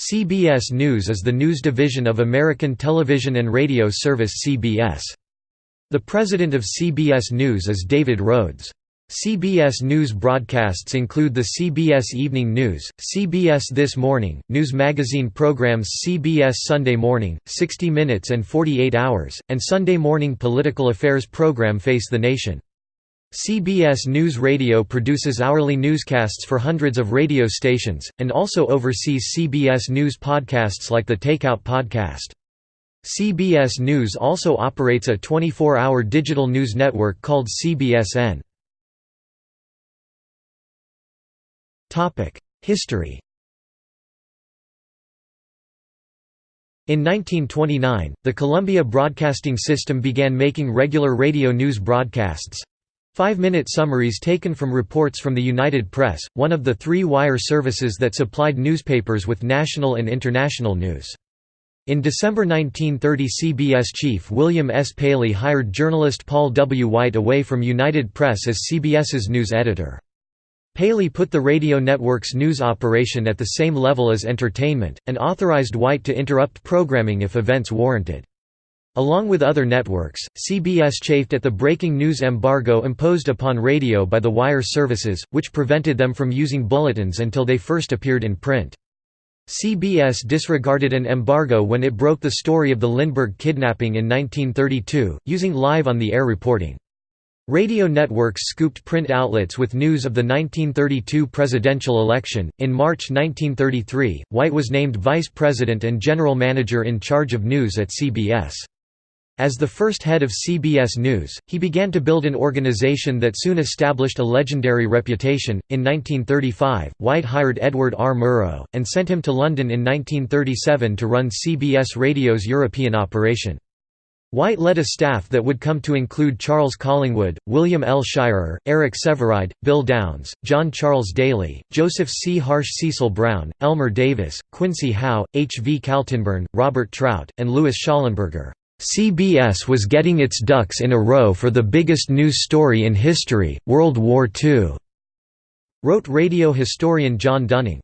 CBS News is the news division of American television and radio service CBS. The president of CBS News is David Rhodes. CBS News broadcasts include the CBS Evening News, CBS This Morning, news magazine programs CBS Sunday Morning, 60 Minutes and 48 Hours, and Sunday morning political affairs program Face the Nation. CBS News Radio produces hourly newscasts for hundreds of radio stations, and also oversees CBS News podcasts like the Takeout Podcast. CBS News also operates a 24-hour digital news network called CBSN. History In 1929, the Columbia Broadcasting System began making regular radio news broadcasts five-minute summaries taken from reports from the United Press, one of the three wire services that supplied newspapers with national and international news. In December 1930 CBS chief William S. Paley hired journalist Paul W. White away from United Press as CBS's news editor. Paley put the radio network's news operation at the same level as entertainment, and authorized White to interrupt programming if events warranted. Along with other networks, CBS chafed at the breaking news embargo imposed upon radio by the wire services, which prevented them from using bulletins until they first appeared in print. CBS disregarded an embargo when it broke the story of the Lindbergh kidnapping in 1932, using live-on-the-air reporting. Radio networks scooped print outlets with news of the 1932 presidential election. In March 1933, White was named vice president and general manager in charge of news at CBS. As the first head of CBS News, he began to build an organization that soon established a legendary reputation. In 1935, White hired Edward R. Murrow, and sent him to London in 1937 to run CBS Radio's European operation. White led a staff that would come to include Charles Collingwood, William L. Shirer, Eric Sevareid, Bill Downs, John Charles Daly, Joseph C. Harsch Cecil Brown, Elmer Davis, Quincy Howe, H. V. Kaltenborn, Robert Trout, and Louis Schallenberger. CBS was getting its ducks in a row for the biggest news story in history, World War II, wrote radio historian John Dunning.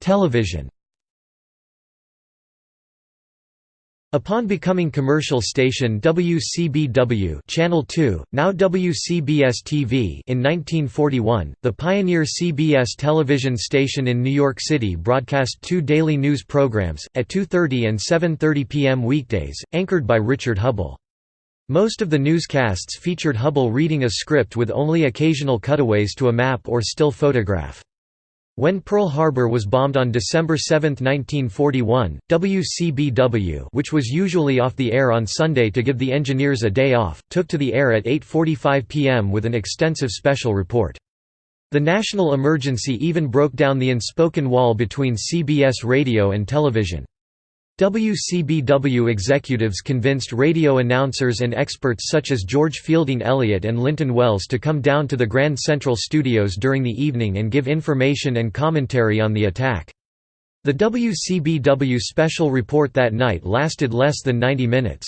Television Upon becoming commercial station WCBW Channel 2, now WCBS-TV in 1941, the pioneer CBS television station in New York City broadcast two daily news programs, at 2.30 and 7.30 p.m. weekdays, anchored by Richard Hubbell. Most of the newscasts featured Hubbell reading a script with only occasional cutaways to a map or still photograph. When Pearl Harbor was bombed on December 7, 1941, WCBW which was usually off the air on Sunday to give the engineers a day off, took to the air at 8.45 p.m. with an extensive special report. The national emergency even broke down the unspoken wall between CBS radio and television. WCBW executives convinced radio announcers and experts such as George Fielding Eliot and Linton Wells to come down to the Grand Central Studios during the evening and give information and commentary on the attack. The WCBW special report that night lasted less than 90 minutes.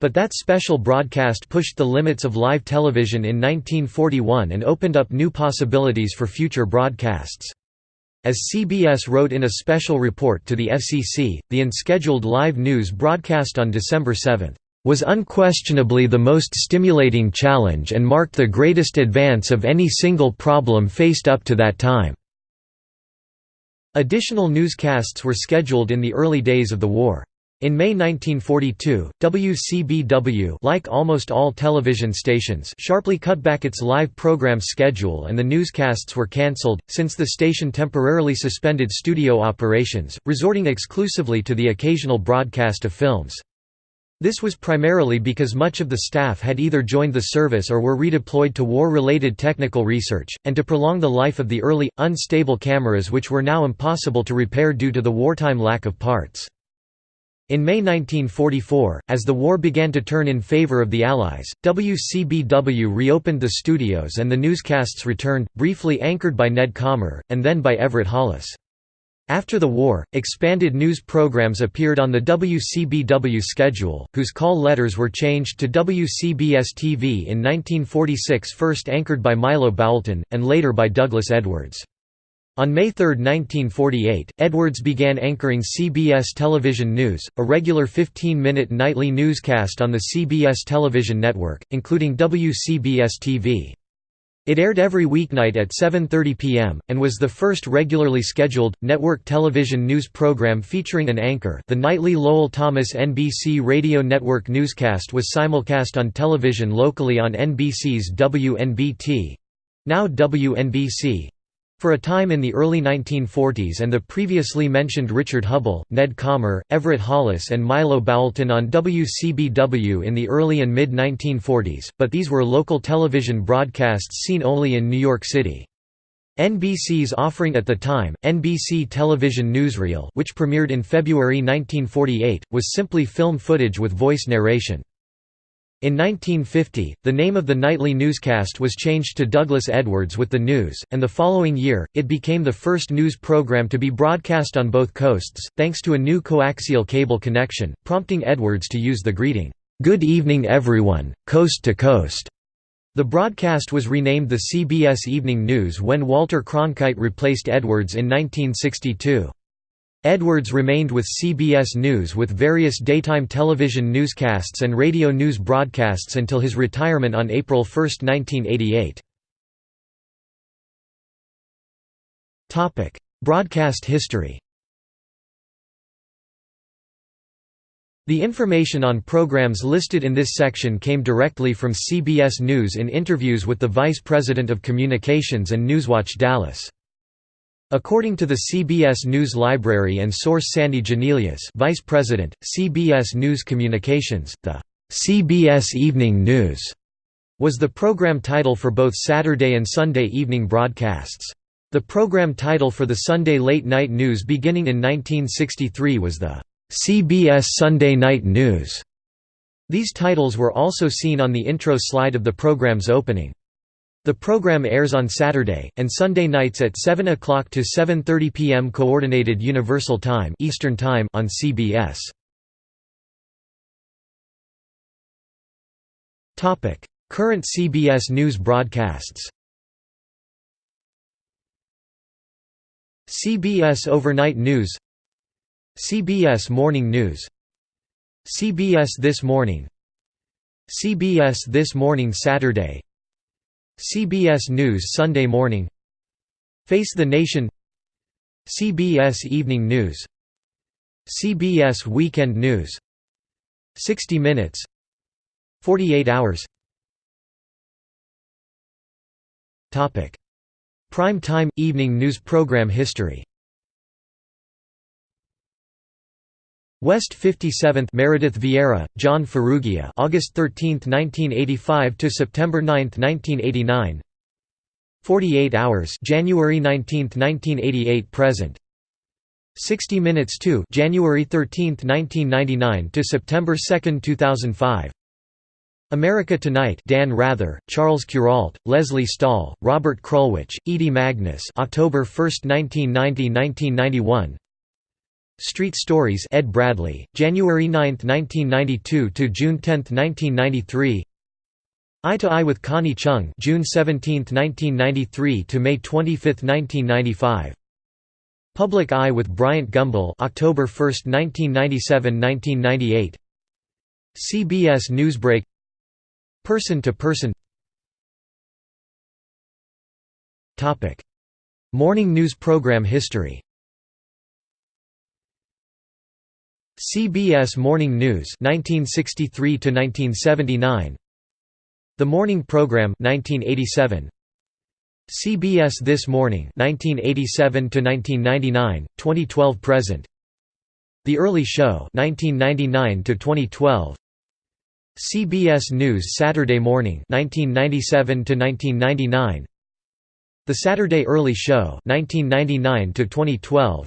But that special broadcast pushed the limits of live television in 1941 and opened up new possibilities for future broadcasts. As CBS wrote in a special report to the FCC, the unscheduled live news broadcast on December 7 was unquestionably the most stimulating challenge and marked the greatest advance of any single problem faced up to that time." Additional newscasts were scheduled in the early days of the war. In May 1942, WCBW like almost all television stations sharply cut back its live program schedule and the newscasts were cancelled, since the station temporarily suspended studio operations, resorting exclusively to the occasional broadcast of films. This was primarily because much of the staff had either joined the service or were redeployed to war-related technical research, and to prolong the life of the early, unstable cameras which were now impossible to repair due to the wartime lack of parts. In May 1944, as the war began to turn in favor of the Allies, WCBW reopened the studios and the newscasts returned, briefly anchored by Ned Calmer, and then by Everett Hollis. After the war, expanded news programs appeared on the WCBW schedule, whose call letters were changed to WCBS-TV in 1946 first anchored by Milo Boulton, and later by Douglas Edwards. On May 3, 1948, Edwards began anchoring CBS Television News, a regular 15-minute nightly newscast on the CBS television network, including WCBS-TV. It aired every weeknight at 7.30 p.m., and was the first regularly scheduled, network television news program featuring an anchor the nightly Lowell Thomas NBC Radio Network newscast was simulcast on television locally on NBC's WNBT—now WNBC, for a time in the early 1940s and the previously mentioned Richard Hubbell, Ned Calmer, Everett Hollis and Milo Boulton on WCBW in the early and mid-1940s, but these were local television broadcasts seen only in New York City. NBC's offering at the time, NBC Television Newsreel which premiered in February 1948, was simply film footage with voice narration. In 1950, the name of the nightly newscast was changed to Douglas Edwards with the News, and the following year, it became the first news program to be broadcast on both coasts, thanks to a new coaxial cable connection, prompting Edwards to use the greeting, "'Good evening everyone, coast to coast'". The broadcast was renamed the CBS Evening News when Walter Cronkite replaced Edwards in 1962. Edwards remained with CBS News with various daytime television newscasts and radio news broadcasts until his retirement on April 1, 1988. Broadcast history The information on programs listed in this section came directly from CBS News in interviews with the Vice President of Communications and Newswatch Dallas. According to the CBS News Library and source Sandy Genelius Vice President, CBS News Communications, the CBS Evening News was the program title for both Saturday and Sunday evening broadcasts. The program title for the Sunday late night news beginning in 1963 was the CBS Sunday Night News. These titles were also seen on the intro slide of the program's opening. The program airs on Saturday and Sunday nights at 7 o'clock to 7:30 p.m. Coordinated Universal Time Eastern Time on CBS. Topic: Current CBS News broadcasts. CBS Overnight News CBS Morning News CBS This Morning CBS This Morning Saturday CBS News Sunday Morning. Face the Nation. CBS Evening News. CBS Weekend News. 60 Minutes. 48 Hours. Prime time – evening news program history West 57th Meredith Vieira, John Ferrugia August 13, 1985 to September 9, 1989 48 Hours January 19, 1988 present. 60 Minutes 2 January 13, 1999 to September 2, 2005 America Tonight Dan Rather, Charles Kuralt, Lesley Stahl, Robert Krulwich, Edie Magnus October 1, 1990–1991 Street Stories Ed Bradley, January 9, 1992 to June 10, 1993. Eye to Eye with Connie Chung, June 17, 1993 to May 25, 1995. Public Eye with Bryant Gumbel, October 1, 1997-1998. CBS Newsbreak. Person to Person. Topic: Morning news program history. CBS Morning News 1963 to 1979 The Morning Program 1987 CBS This Morning 1987 to 1999 2012 present. The Early Show 1999 to 2012 CBS News Saturday Morning 1997 to 1999 The Saturday Early Show 1999 to 2012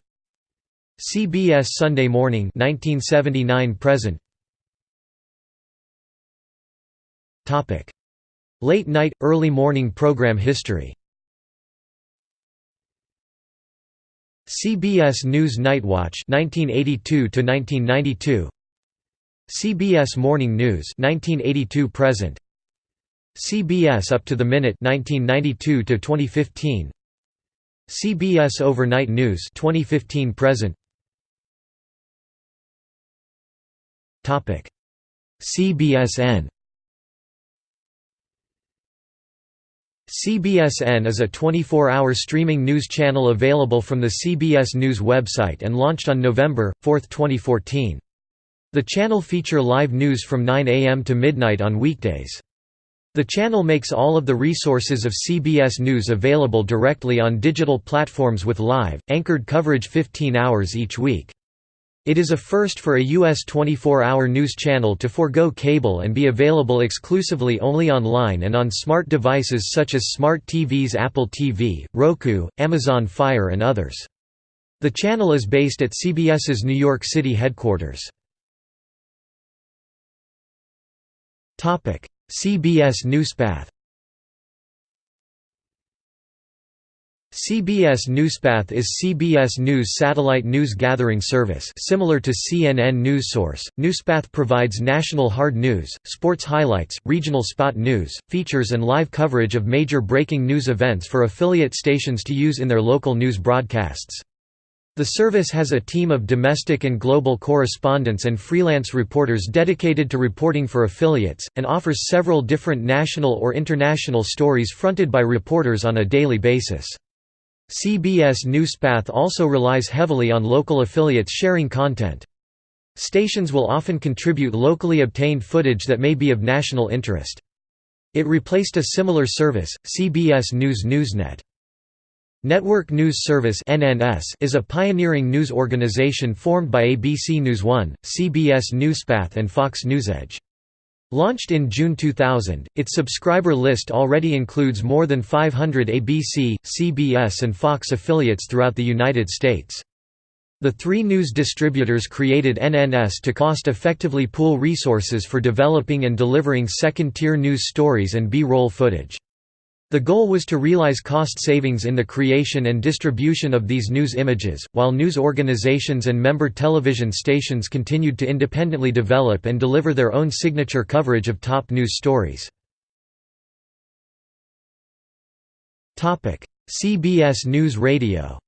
CBS Sunday Morning 1979 present. Topic. Late night early morning program history. CBS News Nightwatch 1982 to 1992 CBS Morning News 1982 present. CBS Up to the Minute 1992 to 2015 CBS Overnight News 2015 present CBSN CBSN is a 24-hour streaming news channel available from the CBS News website and launched on November 4, 2014. The channel feature live news from 9 a.m. to midnight on weekdays. The channel makes all of the resources of CBS News available directly on digital platforms with live, anchored coverage 15 hours each week. It is a first for a U.S. 24-hour news channel to forego cable and be available exclusively only online and on smart devices such as smart TVs Apple TV, Roku, Amazon Fire and others. The channel is based at CBS's New York City headquarters. CBS Newspath CBS Newspath is CBS News satellite news gathering service similar to CNN News Source. Newspath provides national hard news, sports highlights, regional spot news, features and live coverage of major breaking news events for affiliate stations to use in their local news broadcasts. The service has a team of domestic and global correspondents and freelance reporters dedicated to reporting for affiliates, and offers several different national or international stories fronted by reporters on a daily basis. CBS Newspath also relies heavily on local affiliates sharing content. Stations will often contribute locally obtained footage that may be of national interest. It replaced a similar service, CBS News Newsnet. Network News Service is a pioneering news organization formed by ABC NewsOne, CBS Newspath and Fox Newsedge. Launched in June 2000, its subscriber list already includes more than 500 ABC, CBS and Fox affiliates throughout the United States. The three news distributors created NNS to cost-effectively pool resources for developing and delivering second-tier news stories and B-roll footage. The goal was to realize cost savings in the creation and distribution of these news images, while news organizations and member television stations continued to independently develop and deliver their own signature coverage of top news stories. CBS News Radio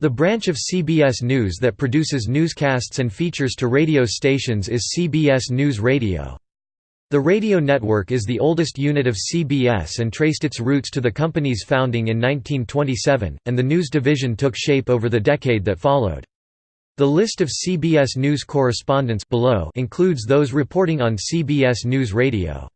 The branch of CBS News that produces newscasts and features to radio stations is CBS News Radio. The radio network is the oldest unit of CBS and traced its roots to the company's founding in 1927, and the news division took shape over the decade that followed. The list of CBS News correspondents below includes those reporting on CBS News Radio.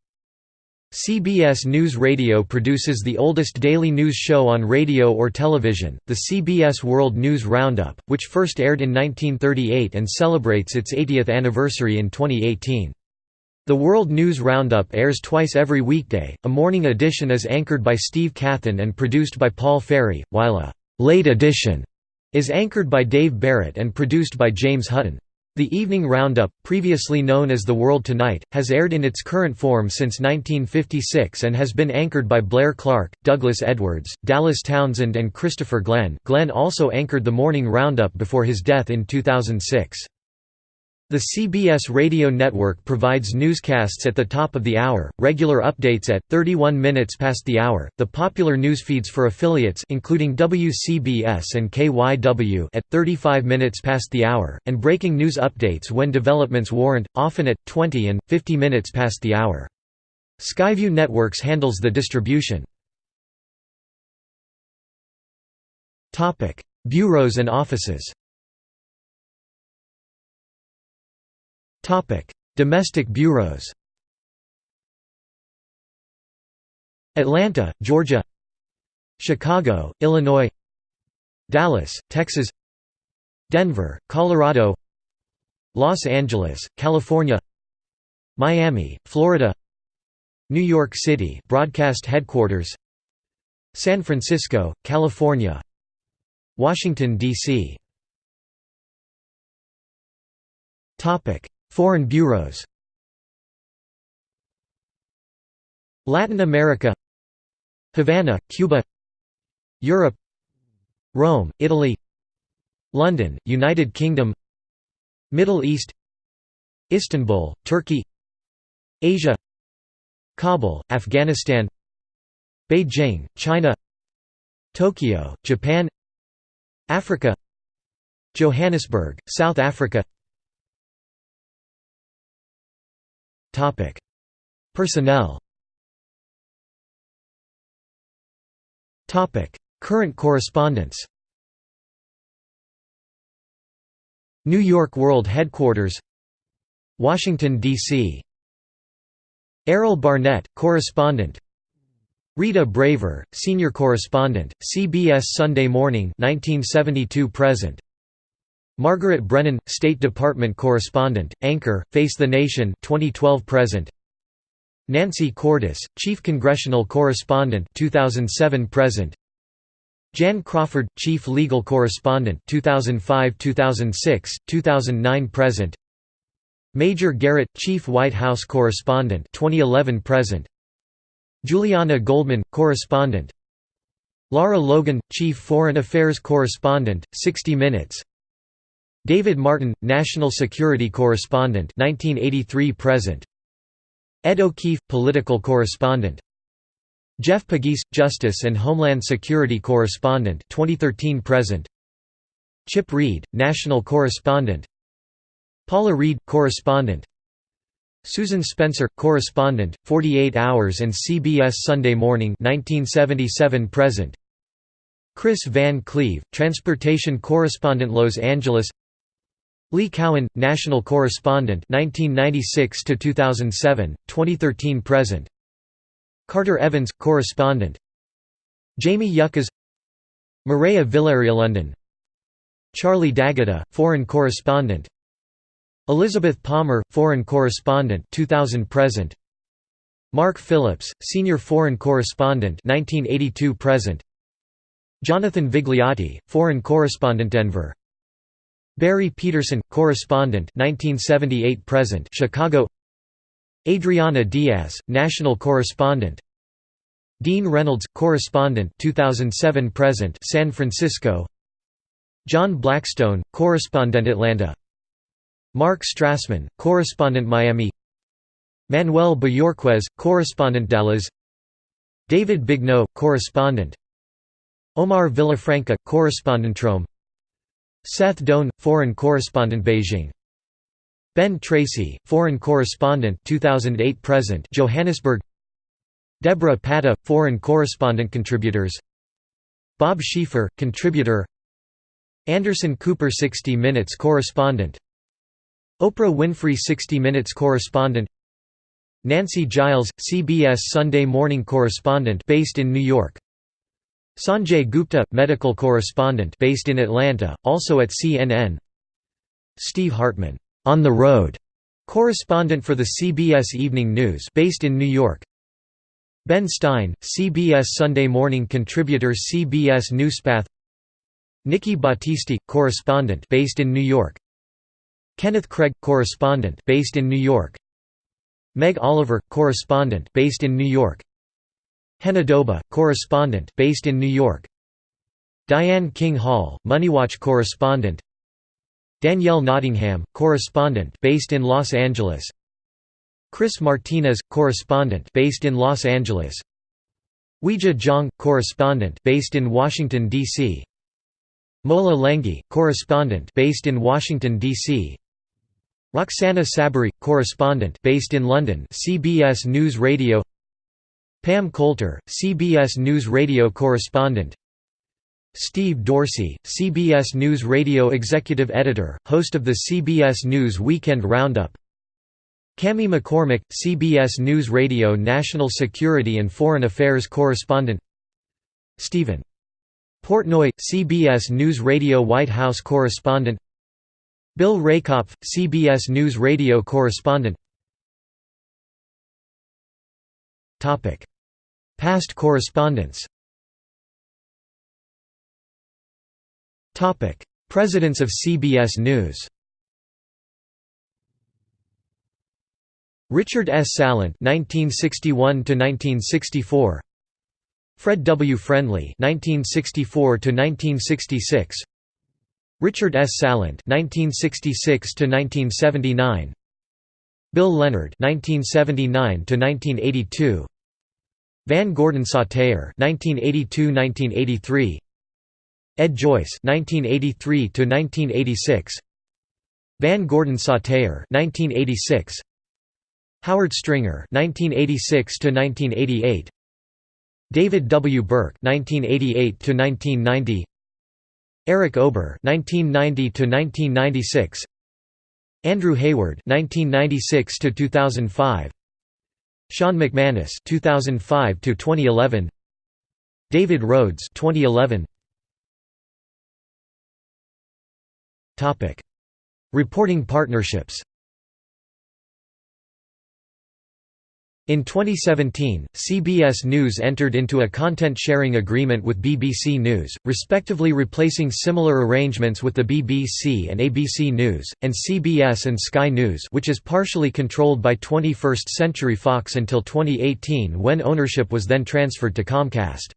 CBS News Radio produces the oldest daily news show on radio or television, the CBS World News Roundup, which first aired in 1938 and celebrates its 80th anniversary in 2018. The World News Roundup airs twice every weekday. A morning edition is anchored by Steve Kathan and produced by Paul Ferry, while a late edition is anchored by Dave Barrett and produced by James Hutton. The Evening Roundup, previously known as The World Tonight, has aired in its current form since 1956 and has been anchored by Blair Clark, Douglas Edwards, Dallas Townsend and Christopher Glenn. Glenn also anchored the Morning Roundup before his death in 2006. The CBS radio network provides newscasts at the top of the hour, regular updates at 31 minutes past the hour, the popular news feeds for affiliates including WCBS and KYW at 35 minutes past the hour, and breaking news updates when developments warrant, often at 20 and 50 minutes past the hour. Skyview Networks handles the distribution. Bureaus and offices Domestic bureaus Atlanta, Georgia Chicago, Illinois Dallas, Texas Denver, Colorado Los Angeles, California Miami, Florida New York City broadcast headquarters San Francisco, California Washington, D.C. Foreign bureaus. Latin America. Havana, Cuba. Europe. Rome, Italy. London, United Kingdom. Middle East. Istanbul, Turkey. Asia. Kabul, Afghanistan. Beijing, China. Tokyo, Japan. Africa. Johannesburg, South Africa Personnel. Current correspondence. New York World Headquarters. Washington, D.C. Errol Barnett, correspondent. Rita Braver, senior correspondent, CBS Sunday Morning 1972 present. Margaret Brennan, State Department correspondent, anchor, Face the Nation 2012 present. Nancy Cordes, Chief Congressional Correspondent 2007 present. Jan Crawford, Chief Legal Correspondent 2005-2006, 2009 present. Major Garrett, Chief White House Correspondent 2011 present. Julianna Goldman, correspondent Lara Logan, Chief Foreign Affairs Correspondent, 60 Minutes David Martin, National Security Correspondent 1983–present Ed O'Keefe, Political Correspondent. Jeff Pegues, Justice and Homeland Security Correspondent 2013–present Chip Reid, National Correspondent. Paula Reid, Correspondent. Susan Spencer, correspondent, 48 Hours and CBS Sunday Morning 1977 present. Kris Van Cleave, transportation correspondent Los Angeles. Lee Cowan, national correspondent 1996 to 2007, 2013 present. Carter Evans, correspondent. Jamie Yuccas. Maria London. Charlie D'Agata, foreign correspondent. Elizabeth Palmer, Foreign Correspondent 2000 present. Mark Phillips, Senior Foreign Correspondent 1982 present. Jonathan Vigliotti, Foreign Correspondent Denver. Barry Peterson, Correspondent 1978 present Chicago. Adriana Diaz, National Correspondent. Dean Reynolds, Correspondent 2007 present San Francisco. John Blackstone, Correspondent Atlanta. Mark Strassman, correspondent Miami Manuel Bojorquez, correspondent Dallas David Begnaud, correspondent Omar Villafranca, correspondent Rome Seth Doane, foreign correspondent Beijing. Ben Tracy, foreign correspondent 2008 present Johannesburg. Deborah Patta, foreign correspondent contributors. Bob Schieffer, contributor. Anderson Cooper 60 Minutes correspondent. Oprah Winfrey 60 Minutes correspondent. Nancy Giles, CBS Sunday Morning correspondent based in New York Sanjay Gupta, medical correspondent based in Atlanta, also at CNN Steve Hartman, on the road, correspondent for the CBS Evening News based in New York Ben Stein, CBS Sunday Morning contributor CBS Newspath Nikki Battiste, correspondent based in New York Kenneth Craig, correspondent based in New York. Meg Oliver, correspondent based in New York. Hena Doba, correspondent based in New York. Diane King Hall, MoneyWatch correspondent. Danielle Nottingham, correspondent based in Los Angeles. Chris Martinez, correspondent based in Los Angeles. Weijia Jiang, correspondent based in Washington D.C. Mola Lenghi, correspondent based in Washington D.C. Roxana Saberi, correspondent based in London CBS News Radio Pam Coulter, CBS News Radio correspondent. Steve Dorsey, CBS News Radio executive editor, host of the CBS News Weekend Roundup. Cami McCormick, CBS News Radio National Security and Foreign Affairs correspondent. Stephen. Portnoy, CBS News Radio White House correspondent. Bill Rehkopf, CBS News Radio correspondent Past correspondence. Presidents of CBS News. Richard S. Salant 1961 1964 Fred W. Friendly 1964 1966 Richard S. Salant (1966–1979), Bill Leonard (1979–1982), Van Gordon Sauter (1982–1983), Ed Joyce (1983–1986), Van Gordon Sauter (1986), Howard Stringer (1986–1988), David W. Burke (1988–1990), Eric Ober (1990–1996), Andrew Hayward (1996–2005), Sean McManus (2005–2011), David Rhodes (2011). Topic: Reporting partnerships. In 2017, CBS News entered into a content-sharing agreement with BBC News, respectively replacing similar arrangements with the BBC and ABC News, and CBS and Sky News which is partially controlled by 21st Century Fox until 2018 when ownership was then transferred to Comcast.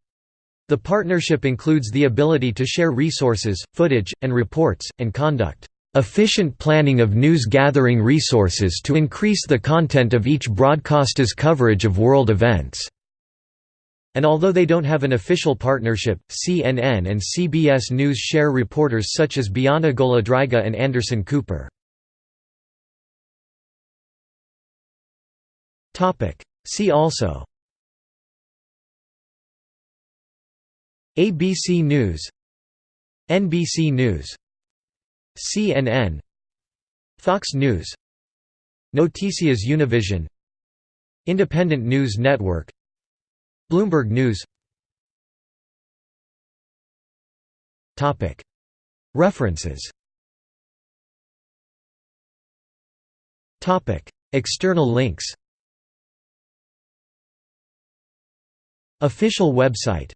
The partnership includes the ability to share resources, footage, and reports, and conduct efficient planning of news-gathering resources to increase the content of each broadcaster's coverage of world events." And although they don't have an official partnership, CNN and CBS News share reporters such as Bianna Golodryga and Anderson Cooper. See also ABC News NBC News CNN Fox News Noticias Univision Independent News Network Bloomberg News. References. External links. Official website